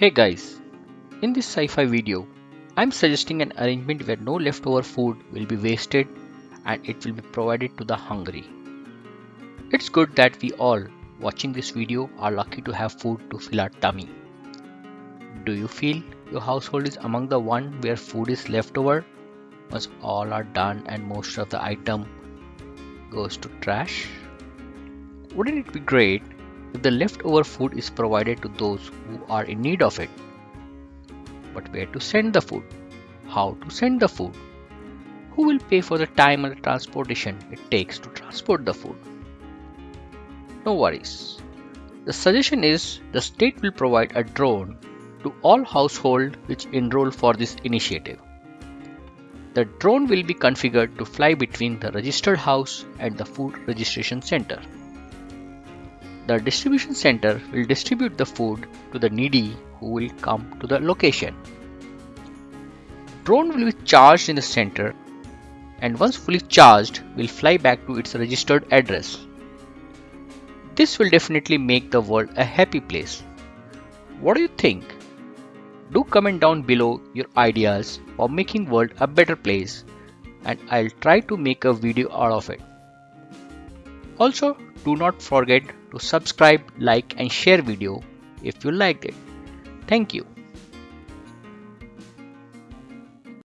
Hey guys, in this sci-fi video, I'm suggesting an arrangement where no leftover food will be wasted and it will be provided to the hungry. It's good that we all watching this video are lucky to have food to fill our tummy. Do you feel your household is among the one where food is left over once all are done and most of the item goes to trash? Wouldn't it be great if the leftover food is provided to those who are in need of it? But where to send the food? How to send the food? Who will pay for the time and the transportation it takes to transport the food? No worries. The suggestion is the state will provide a drone to all households which enroll for this initiative. The drone will be configured to fly between the registered house and the food registration center. The distribution center will distribute the food to the needy who will come to the location. Drone will be charged in the center and once fully charged will fly back to its registered address. This will definitely make the world a happy place. What do you think? Do comment down below your ideas for making world a better place and I'll try to make a video out of it. Also, do not forget to subscribe, like and share video if you liked it. Thank you.